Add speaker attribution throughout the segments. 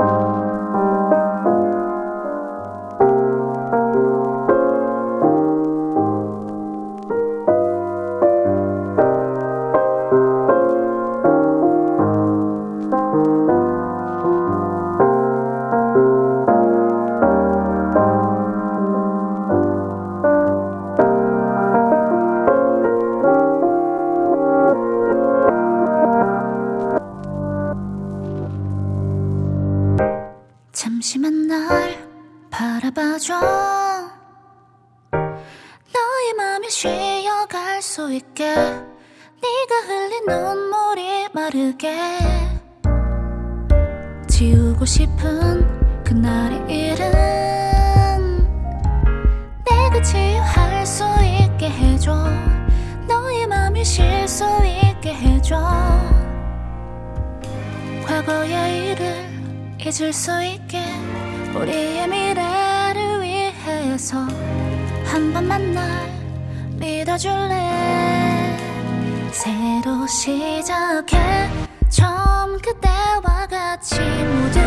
Speaker 1: you 잠시만 날 바라봐줘. 너의 맘에 쉬어갈 수 있게 네가 흘린 눈물이 마르게 지우고 싶은 그날의 일은 내가 치유할 수 있게 해줘. 너의 맘이 쉴 수 있게 해줘. 과거의 일을 잊을 수 있게 우리의 미래를 위해서 한 번만 날 믿어줄래? 새로 시작해. 처음 그때와 같이 모든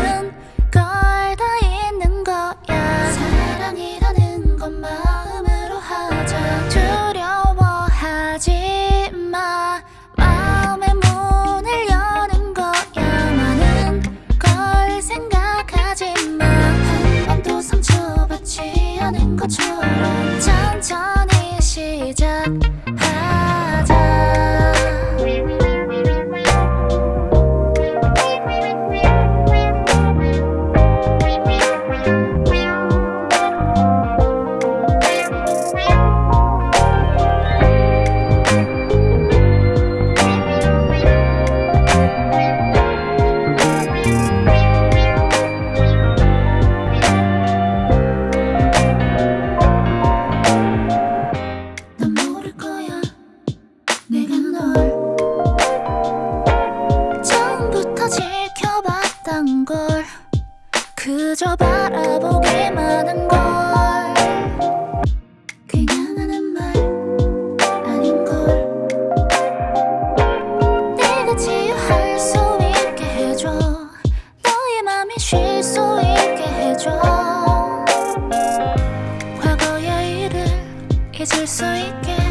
Speaker 1: 그저 바라보기만 한걸. 그냥 하는 말 아닌걸. 내가 치유할 수 있게 해줘. 너의 맘이 쉴 수 있게 해줘. 과거의 일을 잊을 수 있게